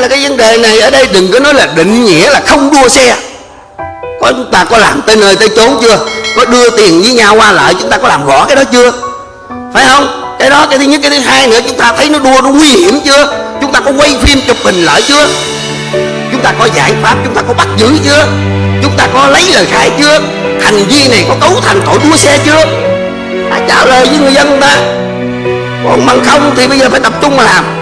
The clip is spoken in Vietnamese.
là cái vấn đề này ở đây đừng có nói là định nghĩa là không đua xe. Có chúng ta có làm tới nơi tới chốn chưa? Có đưa tiền với nhau qua lại, chúng ta có làm rõ cái đó chưa? Phải không? Cái đó, cái thứ nhất, cái thứ hai nữa, chúng ta thấy nó đua, nó nguy hiểm chưa? Chúng ta có quay phim chụp hình lại chưa? Chúng ta có giải pháp, chúng ta có bắt giữ chưa? Chúng ta có lấy lời khai chưa? Hành vi này có cấu thành tội đua xe chưa? Phải trả lời với người dân ta. Còn bằng không thì bây giờ phải tập trung mà làm.